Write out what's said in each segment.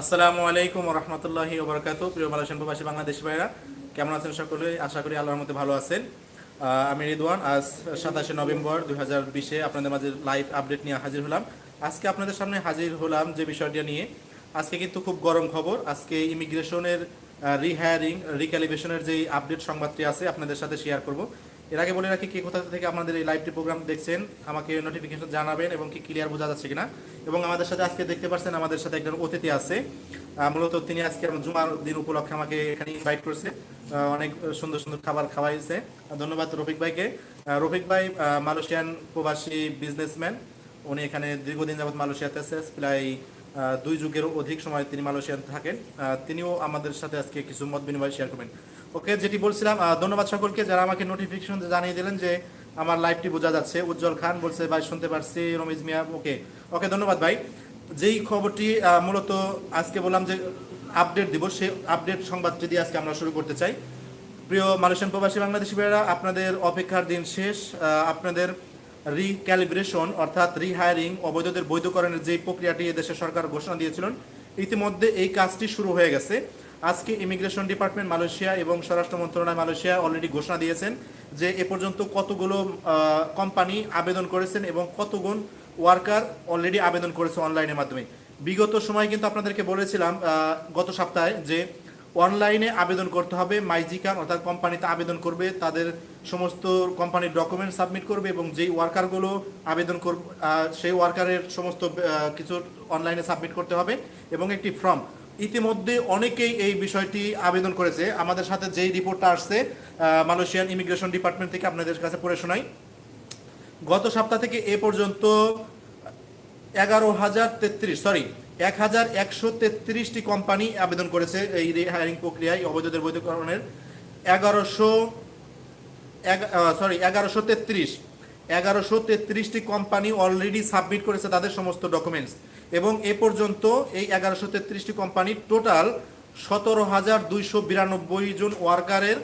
আসসালামু আলাইকুম রহমতুল্লাহি ওবরাকাতু প্রিয় মালয়েশিয়ান প্রবাসী বাংলাদেশি ভাইরা, কেমন আছেন সকলে? আশা করি আল্লাহর মধ্যে ভালো আছেন। আমি রিদওয়ান, আজ সাতাশে নভেম্বর দুই হাজার বিশে আপনাদের মাঝে লাইভ আপডেট নিয়ে হাজির হলাম। আজকে আপনাদের সামনে হাজির হলাম যে বিষয়টা নিয়ে। আজকে কিন্তু খুব গরম খবর, আজকে ইমিগ্রেশনের রিহায়ারিং রিক্যালিব্রেশনের যে আপডেট সংবাদটি আছে আপনাদের সাথে শেয়ার করব। এর আগে বলে রাখি কে কোথা থেকে আপনাদের এই লাইভটি প্রোগ্রাম দেখছেন, আমাকে নোটিফিকেশন জানাবেন এবং কি ক্লিয়ার বোঝা যাচ্ছে কিনা। এবং আমাদের সাথে আজকে দেখতে পাচ্ছেন আমাদের সাথে একজন অতিথি আছে। মূলত তিনি আজকে আমার জুমার দিন উপলক্ষে আমাকে এখানে ইনভাইট করছে। অনেক সুন্দর সুন্দর খাবার খাওয়াইছে। ধন্যবাদ রফিক ভাইকে। রফিক ভাই মালয়েশিয়ান প্রবাসী বিজনেসম্যান উনি এখানে দীর্ঘদিন যাবত মালয়েশিয়াতে আছে, প্রায় দুই যুগেরও অধিক সময় তিনি মালয়েশিয়াতে থাকেন। তিনিও আমাদের সাথে আজকে কিছু মত বিনিময় শেয়ার করবেন। ওকে, যেটি বলছিলাম ধন্যবাদ সকলকে যারা আমাকে নোটিফিকেশন জানিয়ে দিলেন যে আমার লাইভটি বোঝা যাচ্ছে। উজ্জ্বল খান বলছে, ভাই, শুনতে পারছি। রমিজ মিয়া, ওকে। ওকে, ধন্যবাদ ভাই। যেই খবরটি মূলত আজকে বললাম যে আপডেট দিব, সেই আপডেট সংবাদটি দিয়ে আজকে আমরা শুরু করতে চাই। প্রিয় মালয়েশিয়ান প্রবাসী বাংলাদেশি ভাইয়েরা, আপনাদের অপেক্ষার দিন শেষ। আপনাদের রিক্যালিব্রেশন অর্থাৎ রিহায়ারিং অবৈধদের বৈধকরণের যে প্রক্রিয়াটি এদেশের সরকার ঘোষণা দিয়েছিলেন, ইতিমধ্যে এই কাজটি শুরু হয়ে গেছে। আজকে ইমিগ্রেশন ডিপার্টমেন্ট মালয়েশিয়া এবং স্বরাষ্ট্র মন্ত্রণালয় মালয়েশিয়া অলরেডি ঘোষণা দিয়েছেন যে এ পর্যন্ত কতগুলো কোম্পানি আবেদন করেছেন এবং কতগুণ ওয়ার্কার অলরেডি আবেদন করেছে অনলাইনের মাধ্যমে। বিগত সময় কিন্তু আপনাদেরকে বলেছিলাম গত সপ্তাহে যে অনলাইনে আবেদন করতে হবে মাইজিকান অর্থাৎ কোম্পানিতে আবেদন করবে, তাদের সমস্ত কোম্পানির ডকুমেন্ট সাবমিট করবে এবং যেই ওয়ার্কারগুলো আবেদন করবে সেই ওয়ার্কারের সমস্ত কিছু অনলাইনে সাবমিট করতে হবে এবং একটি ফর্ম ইতিমধ্যে অনেকেই এই বিষয়টি আবেদন করেছে। আমাদের সাথে যেই রিপোর্টটা আসছে মালয়েশিয়ান ইমিগ্রেশন ডিপার্টমেন্ট থেকে আপনাদের কাছে পড়ে শোনাই। গত সপ্তাহ থেকে এ পর্যন্ত এগারো হাজার তেত্রিশ সরি এক হাজার একশো তেত্রিশটি কোম্পানি আবেদন করেছে এই রিহায়ারিং প্রক্রিয়ায়, অবৈধদের বৈধকরণের। এগারোশো সরি এগারোশো তেত্রিশ এগারোশো তেত্রিশটি কোম্পানি অলরেডি সাবমিট করেছে তাদের সমস্ত ডকুমেন্টস এবং এ পর্যন্ত এই এগারোশো তেত্রিশটি কোম্পানি টোটাল সতেরো হাজার দুইশো বিরানব্বই জন ওয়ার্কারের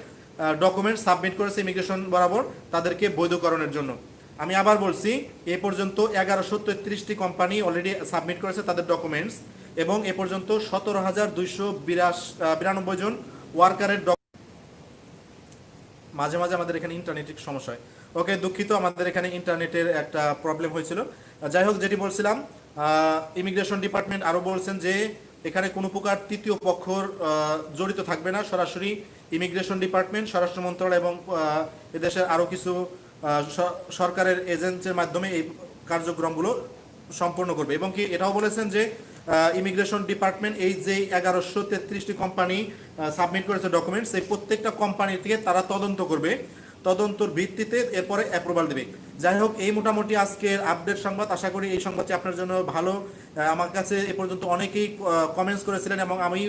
ডকুমেন্ট সাবমিট করেছে ইমিগ্রেশন বরাবর তাদেরকে বৈধকরণের জন্য। আমি আবার বলছি, এ পর্যন্ত এগারোশো তেত্রিশটি কোম্পানি অলরেডি সাবমিট করেছে তাদের ডকুমেন্টস এবং এ পর্যন্ত সতেরো হাজার দুইশো বিরাশ বিরানব্বই জন ওয়ার্কারের মাঝে মাঝে আমাদের এখানে ইন্টারনেটের সমস্যা হয়। ওকে, দুঃখিত, আমাদের এখানে ইন্টারনেটের একটা প্রবলেম হয়েছিল। যাই হোক, যেটি বলছিলাম ইমিগ্রেশন ডিপার্টমেন্ট আরও বলছেন যে এখানে কোনো প্রকার তৃতীয় পক্ষর জড়িত থাকবে না। সরাসরি ইমিগ্রেশন ডিপার্টমেন্ট, স্বরাষ্ট্র মন্ত্রণালয় এবং এদেশের আরও কিছু সরকারের এজেন্সির মাধ্যমে এই কার্যক্রমগুলো সম্পন্ন করবে। এবং কি এটাও বলেছেন যে ইমিগ্রেশন ডিপার্টমেন্ট এই যে এগারোশো তেত্রিশটি কোম্পানি সাবমিট করেছে ডকুমেন্টস এই প্রত্যেকটা কোম্পানি থেকে তারা তদন্ত করবে। তদন্তর ভিত্তিতে এরপরে অ্যাপ্রুভাল দেবে। যাই হোক, এই মোটামুটি আজকের আপডেট সংবাদ। আশা করি এই সংবাদটি আপনার জন্য ভালো। আমার কাছে এ পর্যন্ত অনেকেই কমেন্টস করেছিলেন এবং আমি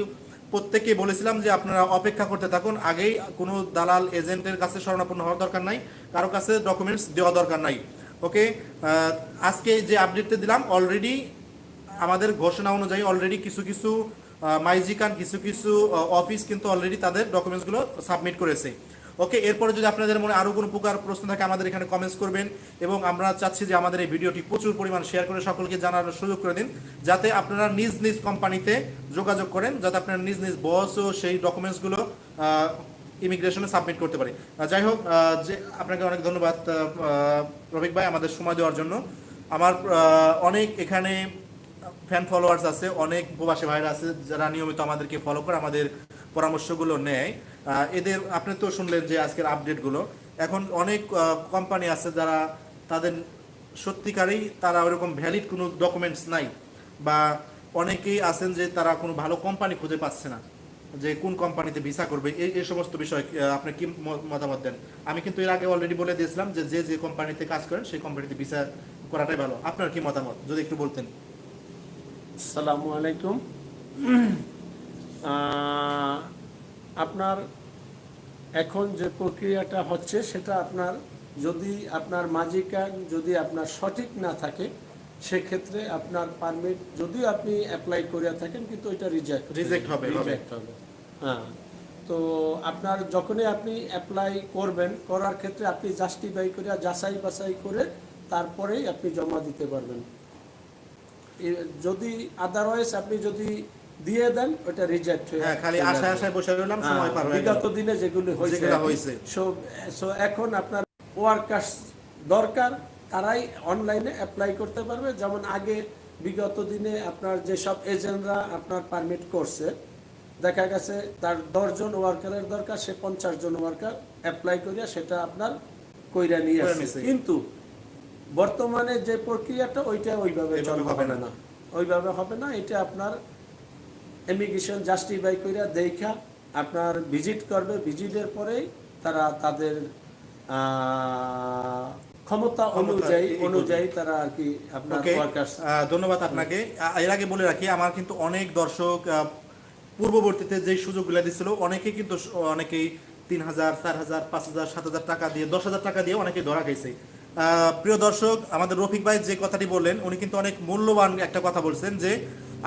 প্রত্যেককে বলেছিলাম যে আপনারা অপেক্ষা করতে থাকুন। আগেই কোনো দালাল এজেন্টের কাছে শরণাপন্ন হওয়ার দরকার নাই। কারও কাছে ডকুমেন্টস দেওয়া দরকার নাই। ওকে আজকে যে আপডেটটা দিলাম অলরেডি আমাদের ঘোষণা অনুযায়ী অলরেডি কিছু কিছু মাইজিকান, কিছু কিছু অফিস কিন্তু অলরেডি তাদের ডকুমেন্টসগুলো সাবমিট করেছে। ওকে এরপরে যদি আপনাদের মনে আরও কোনো প্রকার প্রশ্ন থাকে, আমাদের এখানে কমেন্টস করবেন এবং আমরা চাচ্ছি যে আমাদের এই ভিডিওটি প্রচুর পরিমাণ শেয়ার করে সকলকে জানার সুযোগ করে দিন, যাতে আপনারা নিজ নিজ কোম্পানিতে যোগাযোগ করেন, যাতে আপনারা নিজ নিজ বসও সেই ডকুমেন্টসগুলো ইমিগ্রেশনে সাবমিট করতে পারে। যাই হোক যে আপনাকে অনেক ধন্যবাদ রফিক ভাই আমাদের সময় দেওয়ার জন্য। আমার অনেক এখানে ফ্যান ফলোয়ার্স আছে, অনেক প্রবাসী ভাইরা আছে যারা নিয়মিত আমাদেরকে ফলো করে, আমাদের পরামর্শগুলো নেয়। এদের, আপনি তো শুনলেন যে আজকের আপডেটগুলো এখন অনেক কোম্পানি আছে যারা তাদের সত্যিকারেই তারা ওরকম ভ্যালিড কোনো ডকুমেন্টস নাই বা অনেকেই আছেন যে তারা কোনো ভালো কোম্পানি খুঁজে পাচ্ছে না যে কোন কোম্পানিতে ভিসা করবে। এই এই সমস্ত বিষয় আপনি কি মতামত দেন? আমি কিন্তু এর আগে অলরেডি বলে দিয়েছিলাম যে যে যে কোম্পানিতে কাজ করেন, সেই কোম্পানিতে ভিসা করাটাই ভালো। আপনার কি মতামত? যদি একটু বলতেন। আসসালামু আলাইকুম। আপনার এখন যে প্রক্রিয়াটা হচ্ছে সেটা আপনার যদি আপনার মাজিকান যদি আপনার সঠিক না থাকে সেক্ষেত্রে আপনার পারমিট যদিও আপনি অ্যাপ্লাই করে থাকেন কিন্তু ওইটা রিজেক্ট Reject হবে। রিজেক্ট হবে। হ্যাঁ। তো আপনার যখনই আপনি অ্যাপ্লাই করবেন করার ক্ষেত্রে আপনি জাস্টিফাই করে যাচাই বাছাই করে তারপরেই আপনি জমা দিতে পারবেন। যদি আদারওয়াইজ আপনি যদি দিয়ে দেন ওটা রিজেক্ট হয়ে হ্যাঁ খালি চলে আশায় আশায় বসে রইলাম সময় হ্যাঁ, পার হয়ে গেল। বিগত দিনে যেগুলো হয়েছে। So- so এখন আপনার ওয়ার্কার্স দরকার তারাই অনলাইনে অ্যাপ্লাই করতে পারবে। যেমন আগে বিগত দিনে আপনার যেসব এজেন্টরা আপনার পারমিট করছে দেখা গেছে তার দশজন ওয়ার্কারের দরকার সে পঞ্চাশ জন ওয়ার্কার অ্যাপ্লাই করিয়া সেটা আপনার কইরা নিয়ে আসছে। কিন্তু বর্তমানে যে প্রক্রিয়াটা ওইটা ওইভাবে চলবে হবে না। ওইভাবে হবে না। এটা আপনার ইমিগ্রেশন জাস্টিফাই কইরা দেখা আপনার ভিজিট করবে। ভিজিটের পরেই তারা তাদের ক্ষমতা ক্ষমতা অনুযায়ী অনুযায়ী তারা আর কি আপনার ওকে ওয়ার্কার্স আহ, ধন্যবাদ আপনাকে। এর আগে বলে রাখি আমার কিন্তু অনেক দর্শক পূর্ববর্তীতে যে সুযোগগুলো অনেকে কিন্তু অনেকেই তিন হাজার চার হাজার পাঁচ হাজার সাত হাজার টাকা দিয়ে দশ হাজার টাকা দিয়ে অনেকে ধরা খাইছে। প্রিয় দর্শক, আমাদের রফিক ভাই যে কথাটি বললেন, উনি কিন্তু অনেক মূল্যবান একটা কথা বলছেন যে,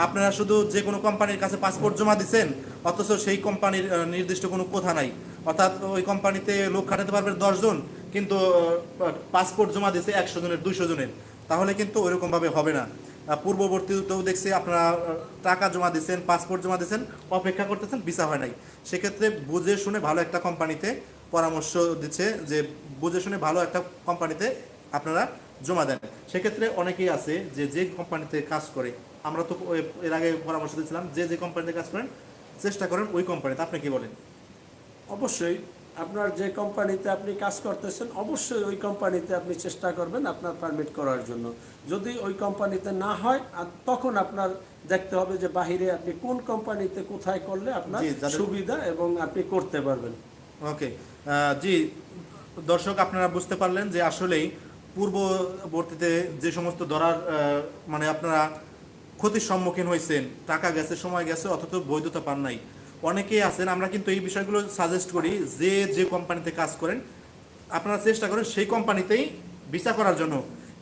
আপনারা শুধু যে কোনো কোম্পানির কাছে পাসপোর্ট জমা দিচ্ছেন অথচ সেই কোম্পানির নির্দিষ্ট কোনো কথা নাই। অর্থাৎ ওই কোম্পানিতে লোক খাটাতে পারবে দশজন কিন্তু পাসপোর্ট জমা দিছে একশো জনের, দুইশো জনের। তাহলে কিন্তু ওইরকম ভাবে হবে না। পূর্ববর্তীতেও দেখছি আপনারা টাকা জমা দিচ্ছেন পাসপোর্ট জমা দিচ্ছেন অপেক্ষা করতেছেন ভিসা হয় নাই। সেক্ষেত্রে বুঝে শুনে ভালো একটা কোম্পানিতে পরামর্শ দিচ্ছে যে বুঝে শুনে ভালো একটা কোম্পানিতে আপনারা জমা দেন। সেক্ষেত্রে অনেকেই আছে যে যে কোম্পানিতে কাজ করে আমরা তো এর আগে পরামর্শ দিয়েছিলাম যে যে কোম্পানিতে কাজ করেন চেষ্টা করেন ওই কোম্পানিতে আপনি কি বলেন? অবশ্যই আপনার যে কোম্পানিতে আপনি কাজ করতেছেন অবশ্যই ওই কোম্পানিতে আপনি চেষ্টা করবেন আপনার পারমিট করার জন্য। যদি ওই কোম্পানিতে না হয় আর তখন আপনার দেখতে হবে যে বাহিরে আপনি কোন কোম্পানিতে কোথায় করলে আপনার সুবিধা এবং আপনি করতে পারবেন। ওকে জি দর্শক, আপনারা বুঝতে পারলেন যে আসলেই পূর্ববর্তীতে যে সমস্ত ধরার মানে আপনারা ক্ষতির সম্মুখীন হয়েছেন, টাকা গেছে, সময় গেছে, অথচ বৈধতা পান নাই। অনেকেই আছেন, আমরা কিন্তু এই বিষয়গুলো সাজেস্ট করি যে যে কোম্পানিতে কাজ করেন, আপনারা চেষ্টা করেন সেই কোম্পানিতেই ভিসা করার জন্য।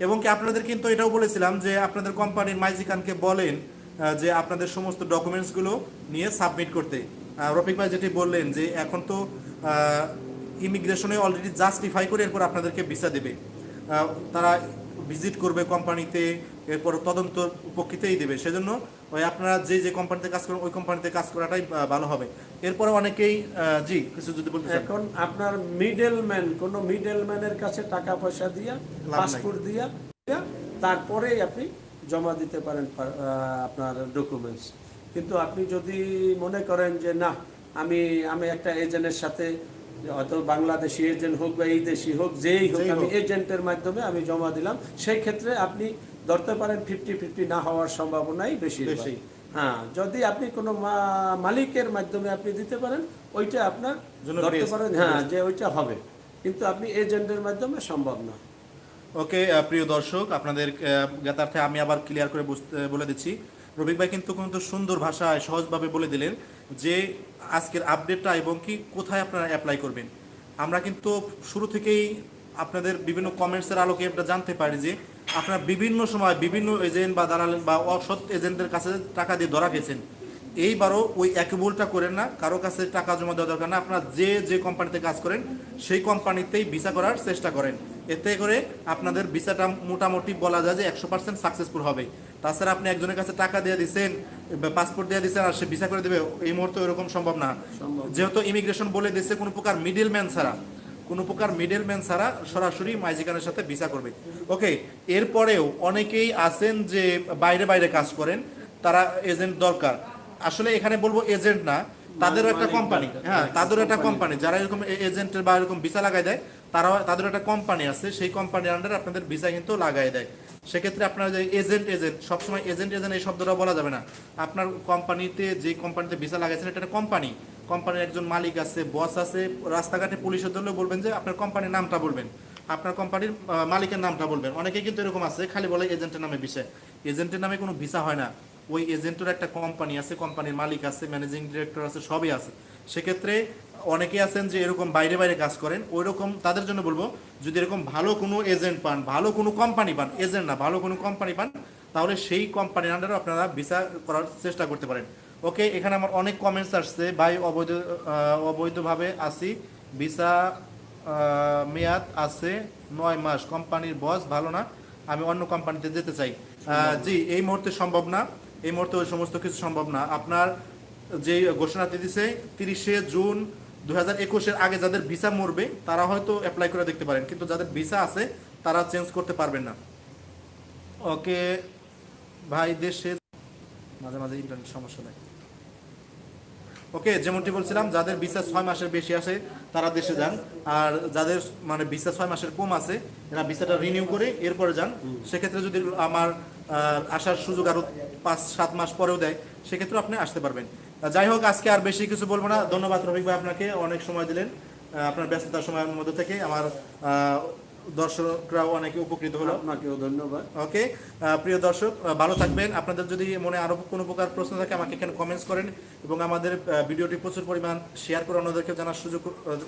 এবং কি আপনাদের কিন্তু এটাও বলেছিলাম যে আপনাদের কোম্পানির মাইজিকানকে বলেন যে আপনাদের সমস্ত ডকুমেন্টসগুলো নিয়ে সাবমিট করতে। রফিক ভাই যেটি বললেন যে এখন তো ইমিগ্রেশনে অলরেডি জাস্টিফাই করে এরপর আপনাদেরকে ভিসা দেবে। তারা ভিজিট করবে কোম্পানিতে এরপর তদন্ত উপকৃতেই দেবে। সেজন্য ওই আপনারা যে যে কোম্পানিতে কাজ করেন ওই কোম্পানিতে কাজ করাটাই ভালো হবে। এরপরে অনেকেই জি কিছু যদি বলতে এখন আপনার মিডল ম্যান কোনো মিডল ম্যানের কাছে টাকা পয়সা দিয়া। পাসপোর্ট দিয়া তারপরেই আপনি জমা দিতে পারেন আপনার ডকুমেন্টস কিন্তু আপনি যদি মনে করেন যে না আমি আমি একটা এজেন্টের সাথে হয়তো বাংলাদেশি এজেন্ট হোক বা এই দেশি হোক যেই হোক আমি এজেন্টের মাধ্যমে আমি জমা দিলাম সেই ক্ষেত্রে আপনি ধরতে পারেন ফিফটি ফিফটি না হওয়ার সম্ভাবনাই বেশি বেশি। হ্যাঁ যদি আপনি কোনো মালিকের মাধ্যমে আপনি দিতে পারেন ওইটা আপনার ধরতে পারেন হ্যাঁ যে ওইটা হবে। কিন্তু আপনি এজেন্টের মাধ্যমে সম্ভব না। ওকে প্রিয় দর্শক আপনাদের জ্ঞাতার্থে আমি আবার ক্লিয়ার করে বুঝতে বলে দিচ্ছি। রবিক ভাই কিন্তু কিন্তু সুন্দর ভাষায় সহজভাবে বলে দিলেন। যে আজকের আপডেটটা এবং কি কোথায় আপনারা অ্যাপ্লাই করবেন। আমরা কিন্তু শুরু থেকেই আপনাদের বিভিন্ন কমেন্টসের আলোকে এটা জানতে পারি যে আপনারা বিভিন্ন সময় বিভিন্ন এজেন্ট বা দালাল বা অসৎ এজেন্টদের কাছে টাকা দিয়ে ধরা খেয়েছেন এইবারও ওই একই ভুলটা করেন না, কারও কাছে টাকা জমা দেওয়া দরকার না, আপনারা যে যে কোম্পানিতে কাজ করেন, সেই কোম্পানিতেই ভিসা করার চেষ্টা করেন। এতে করে আপনাদের ভিসাটা মোটামুটি বলা যায় যে একশো পার্সেন্ট সাকসেসফুল হবে। তাছাড়া আপনি একজনের কাছে টাকা দিয়ে দিচ্ছেন পাসপোর্ট দিয়ে দিচ্ছেন আর সে ভিসা করে দেবে এই মুহূর্তে এরকম সম্ভব না। যেহেতু ইমিগ্রেশন বলে দিচ্ছে কোনো প্রকার মিডল ম্যান ছাড়া কোনো প্রকার মিডল ম্যান ছাড়া সরাসরি মাইজিকানের সাথে ভিসা করবে। ওকে এরপরেও অনেকেই আছেন যে বাইরে বাইরে কাজ করেন তারা এজেন্ট দরকার। আসলে এখানে বলব এজেন্ট না তাদেরও একটা কোম্পানি হ্যাঁ তাদেরও একটা কোম্পানি যারা এরকম এজেন্টের বা এরকম ভিসা লাগাই দেয় তারা তাদের একটা কোম্পানি আছে সেই কোম্পানির আন্ডারে আপনাদের ভিসা কিন্তু লাগাই দেয়। সেক্ষেত্রে আপনার যে এজেন্ট এজেন্ট সবসময় এজেন্ট এজেন্ট এই শব্দটা বলা যাবে না। আপনার কোম্পানিতে যে কোম্পানিতে ভিসা লাগাইছেন, এটা কোম্পানি কোম্পানির একজন মালিক আছে বস আছে, রাস্তাঘাটে পুলিশের ধরলেও বলবেন যে আপনার কোম্পানির নামটা বলবেন। আপনার কোম্পানির মালিকের নামটা বলবেন। অনেকে কিন্তু এরকম আছে, খালি বলে এজেন্টের নামে বিষয় এজেন্টের নামে কোনো ভিসা হয় না। ওই এজেন্টের একটা কোম্পানি আছে কোম্পানির মালিক আছে ম্যানেজিং ডিরেক্টর আছে, সবই আছে। সেক্ষেত্রে অনেকে আছেন যে এরকম বাইরে বাইরে কাজ করেন ওই রকম তাদের জন্য বলব যদি এরকম ভালো কোনো এজেন্ট পান ভালো কোনো কোম্পানি পান এজেন্ট না ভালো কোনো কোম্পানি পান তাহলে সেই কোম্পানির আন্ডারে আপনারা ভিসা করার চেষ্টা করতে পারেন। ওকে এখানে আমার অনেক কমেন্টস আসছে ভাই অবৈধ অবৈধভাবে আসি ভিসা মেয়াদ আছে নয় মাস কোম্পানির বস ভালো না আমি অন্য কোম্পানিতে যেতে চাই। জি এই মুহূর্তে সম্ভব না এই মুহূর্তে ওই সমস্ত কিছু সম্ভব না। আপনার যে ঘোষণাটি দিছে তিরিশে জুন দু হাজার একুশের আগে যাদের ভিসা মরবে তারা হয়তো অ্যাপ্লাই করে দেখতে পারেন কিন্তু যাদের ভিসা আছে তারা চেঞ্জ করতে পারবেন না। ওকে ভাই দেশে মাঝে মাঝে ইন্টারনেট সমস্যা নেই ওকে যেমনটি বলছিলাম যাদের ভিসা ছয় মাসের বেশি আসে তারা দেশে যান। আর যাদের মানে ভিসা ছয় মাসের কম আছে এরা ভিসাটা রিনিউ করে এরপরে যান। সেক্ষেত্রে যদি আমার আসার সুযোগ আরও পাঁচ সাত মাস পরেও দেয় সেক্ষেত্রে আপনি আসতে পারবেন। যাই হোক আজকে আর বেশি কিছু বলব না। ধন্যবাদ রফিক ভাই আপনাকে অনেক সময় দিলেন আপনার ব্যস্ততার সময়ের মধ্যে থেকে। আমার দর্শকরাও অনেকে উপকৃত হলো। আপনাকেও ধন্যবাদ। ওকে প্রিয় দর্শক ভালো থাকবেন। আপনাদের যদি মনে আরও কোনো প্রকার প্রশ্ন থাকে আমাকে এখানে কমেন্টস করেন এবং আমাদের ভিডিওটি প্রচুর পরিমাণ শেয়ার করে অন্যদেরকে জানার সুযোগ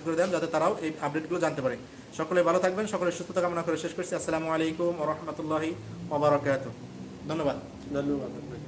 করে দেন যাতে তারাও এই আপডেটগুলো জানতে পারে। সকলে ভালো থাকবেন সকলে সুস্থতা কামনা করে শেষ করছি। আসসালামু আলাইকুম রহমতুল্লাহি ওবরাকাত ধন্যবাদ। ধন্যবাদ আপনাকে।